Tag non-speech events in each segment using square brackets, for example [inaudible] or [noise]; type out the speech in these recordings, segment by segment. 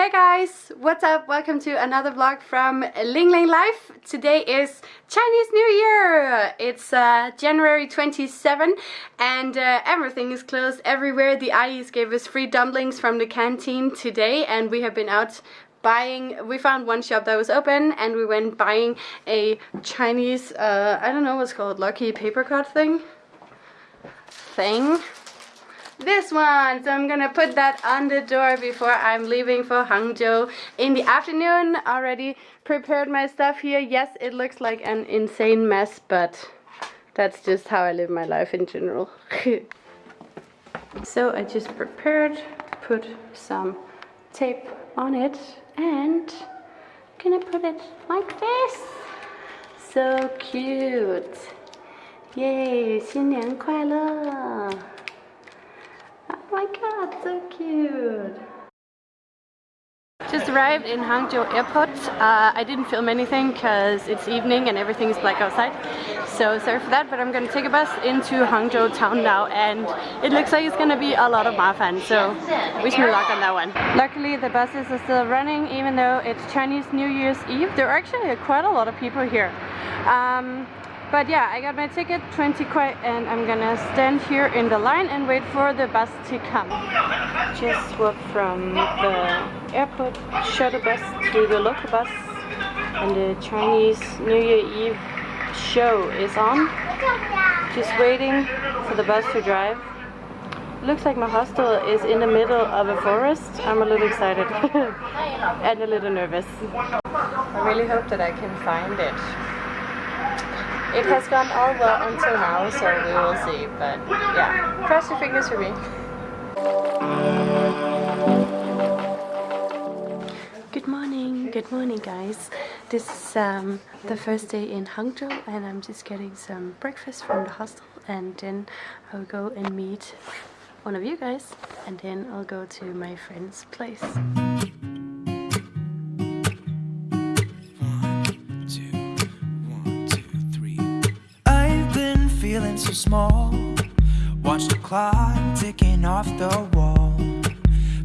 Hey guys, what's up? Welcome to another vlog from Ling Ling Life. Today is Chinese New Year. It's uh, January 27 and uh, everything is closed everywhere. The Ayis gave us free dumplings from the canteen today and we have been out buying we found one shop that was open and we went buying a Chinese uh, I don't know what's called lucky paper cut thing thing this one. So I'm gonna put that on the door before I'm leaving for Hangzhou in the afternoon. Already prepared my stuff here. Yes, it looks like an insane mess, but that's just how I live my life in general. [laughs] so I just prepared to put some tape on it and gonna put it like this. So cute. Yay, 新年快乐! My so cute! Just arrived in Hangzhou airport. Uh, I didn't film anything because it's evening and everything is black outside. So sorry for that, but I'm gonna take a bus into Hangzhou town now and it looks like it's gonna be a lot of mafan, so wish me luck on that one. Luckily the buses are still running even though it's Chinese New Year's Eve. There are actually quite a lot of people here. Um, but yeah, I got my ticket, 20 kwai, and I'm gonna stand here in the line and wait for the bus to come. Just walked from the airport shuttle bus to the local bus, and the Chinese New Year Eve show is on. Just waiting for the bus to drive. Looks like my hostel is in the middle of a forest. I'm a little excited [laughs] and a little nervous. I really hope that I can find it. It has gone all well until now, so we will see. But yeah, cross your fingers for me. Good morning, good morning guys. This is um, the first day in Hangzhou and I'm just getting some breakfast from the hostel and then I'll go and meet one of you guys and then I'll go to my friend's place. So small. Watch the clock ticking off the wall.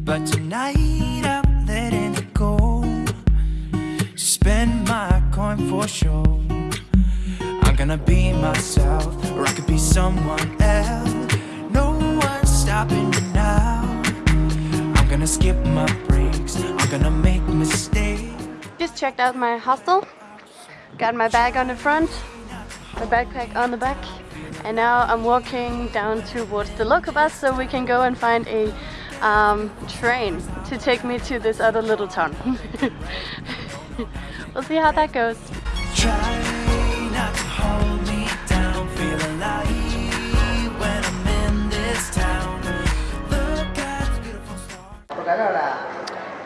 But tonight I'm letting it go. Spend my coin for sure. I'm gonna be myself Or I could be someone else. No one's stopping me now. I'm gonna skip my breaks. I'm gonna make mistakes. Just checked out my hostel. Got my bag on the front my backpack on the back and now I'm walking down towards the local bus so we can go and find a um, train to take me to this other little town. [laughs] we'll see how that goes.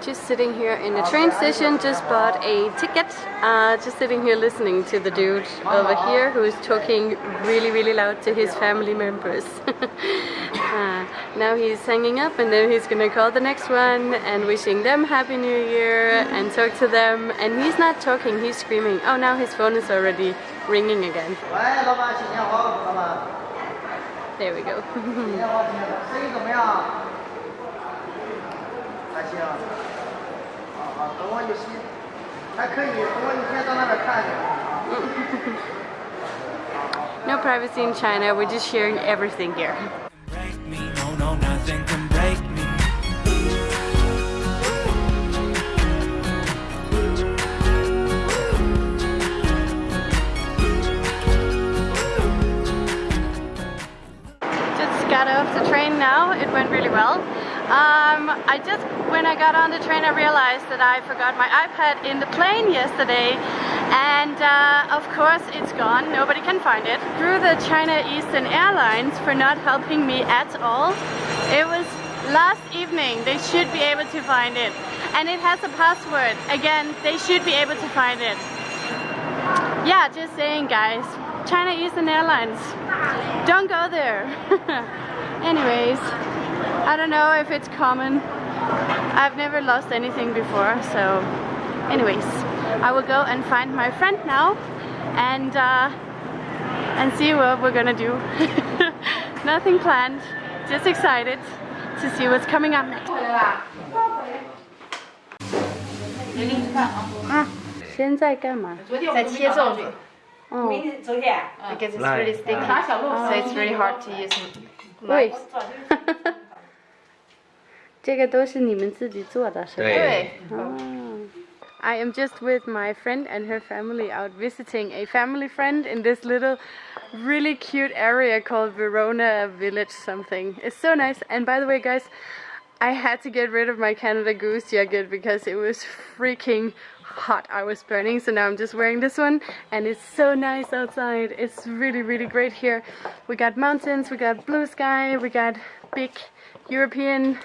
Just sitting here in the train station, just bought a ticket, uh, just sitting here listening to the dude over here who is talking really really loud to his family members. [laughs] uh, now he's hanging up and then he's gonna call the next one and wishing them Happy New Year and talk to them and he's not talking, he's screaming. Oh now his phone is already ringing again. There we go. [laughs] [laughs] no privacy in China, we're just sharing everything here. Just got off the train now, it went really well. Um, I just, when I got on the train, I realized that I forgot my iPad in the plane yesterday. And uh, of course, it's gone. Nobody can find it. Through the China Eastern Airlines for not helping me at all. It was last evening. They should be able to find it. And it has a password. Again, they should be able to find it. Yeah, just saying, guys. China Eastern Airlines. Don't go there. [laughs] Anyways. I don't know if it's common. I've never lost anything before, so anyways, I will go and find my friend now and uh, and see what we're gonna do. [laughs] Nothing planned, just excited to see what's coming up next. 啊，现在干嘛？在切粽子哦， because it's really sticky, so it's really hard to use. 对， [laughs] 这个都是你们自己做的，是吧？对， I am just with my friend and her family out visiting a family friend in this little really cute area called Verona Village something. It's so nice. And by the way, guys, I had to get rid of my Canada Goose jacket because it was freaking hot. I was burning, so now I'm just wearing this one and it's so nice outside. It's really, really great here. We got mountains, we got blue sky, we got big European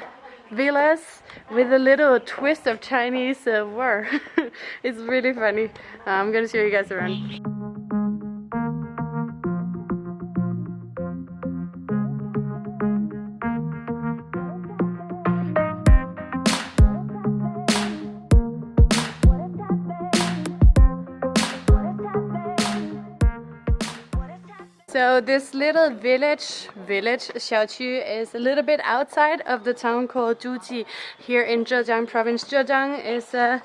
villas with a little twist of Chinese uh, war. [laughs] it's really funny. Uh, I'm gonna show you guys around. This little village, village Xiaoqu, is a little bit outside of the town called Zhuji here in Zhejiang province. Zhejiang is uh,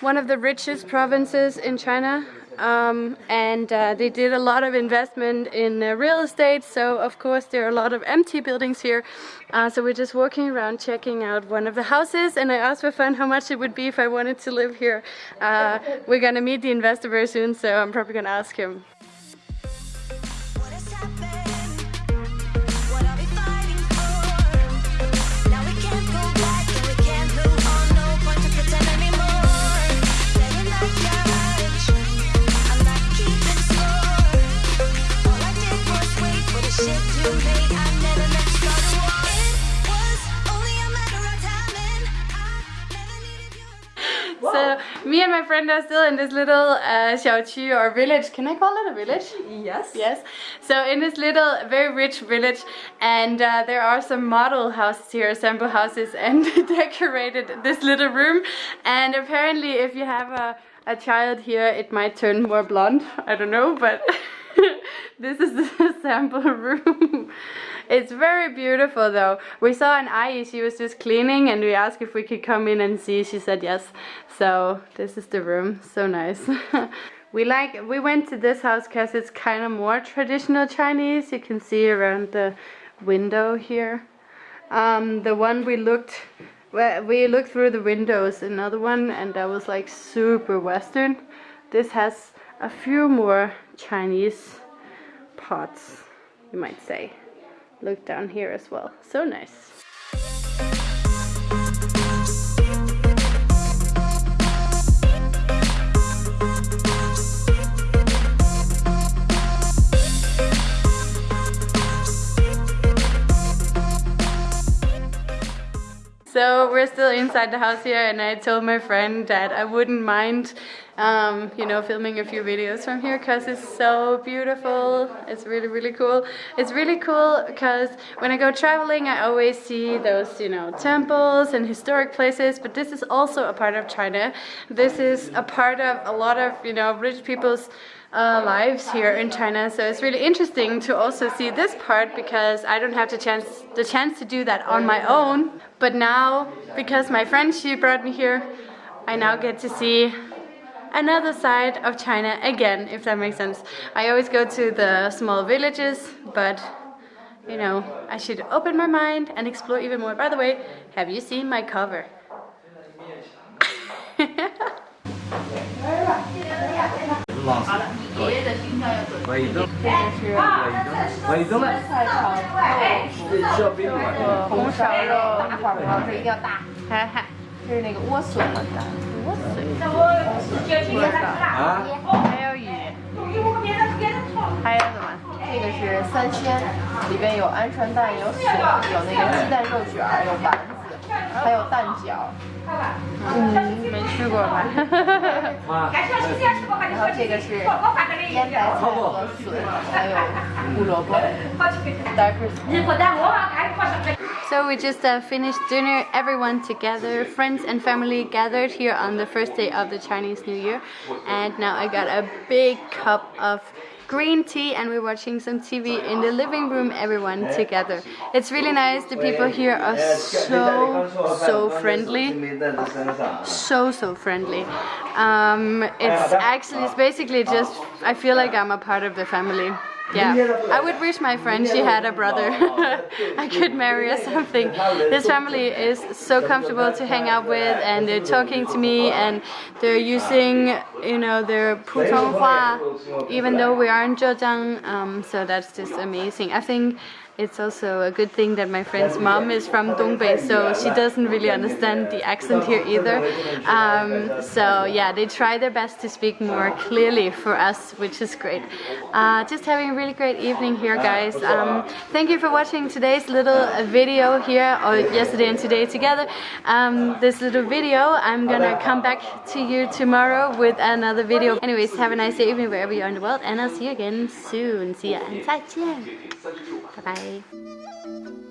one of the richest provinces in China. Um, and uh, they did a lot of investment in uh, real estate, so of course there are a lot of empty buildings here. Uh, so we're just walking around checking out one of the houses, and I asked for fun how much it would be if I wanted to live here. Uh, we're gonna meet the investor very soon, so I'm probably gonna ask him. And my friend are still in this little uh, Xiaoqu or village. Can I call it a village? Yes. Yes. So in this little, very rich village, and uh, there are some model houses here, sample houses, [laughs] and [laughs] decorated this little room. And apparently, if you have a, a child here, it might turn more blonde. I don't know, but [laughs] this is the [laughs] sample room. It's very beautiful though. We saw an Ayi, she was just cleaning and we asked if we could come in and see. She said yes. So this is the room. So nice. [laughs] we like we went to this house because it's kind of more traditional Chinese. You can see around the window here. Um, the one we looked well, we looked through the windows, another one, and that was like super Western. This has a few more Chinese pots, you might say. Look down here as well. So nice. So we're still inside the house here, and I told my friend that I wouldn't mind, um, you know, filming a few videos from here because it's so beautiful. It's really, really cool. It's really cool because when I go traveling, I always see those, you know, temples and historic places. But this is also a part of China. This is a part of a lot of, you know, rich people's uh, lives here in China. So it's really interesting to also see this part because I don't have the chance the chance to do that on my own. But now, because my friend she brought me here, I now get to see another side of China again, if that makes sense. I always go to the small villages, but you know, I should open my mind and explore even more. By the way, have you seen my cover? [laughs] 啊？还有鱼，还有什么？这个是三鲜，里边有鹌鹑蛋，有笋，有那个鸡蛋肉卷，有丸子，还[laughs] 有蛋饺。嗯，没吃过吧？妈，然后这个是腌白菜和笋，还有胡萝卜。 [laughs] [laughs] So we just uh, finished dinner, everyone together, friends and family gathered here on the first day of the Chinese New Year. And now I got a big cup of green tea and we're watching some TV in the living room, everyone together. It's really nice. The people here are so, so friendly. So, so friendly. Um, it's actually, it's basically just, I feel like I'm a part of the family. Yeah, I would wish my friend she had a brother. [laughs] I could marry or something. This family is so comfortable to hang out with, and they're talking to me, and they're using, you know, their Putonghua, even though we are in Zhejiang. Um, so that's just amazing. I think it's also a good thing that my friend's mom is from Dongbei, so she doesn't really understand the accent here either. Um, so yeah, they try their best to speak more clearly for us, which is great. Uh, just having a really great evening here, guys. Um, thank you for watching today's little video here, or yesterday and today together. Um, this little video, I'm gonna come back to you tomorrow with another video. Anyways, have a nice evening wherever you are in the world, and I'll see you again soon. See ya and 再见.拜拜。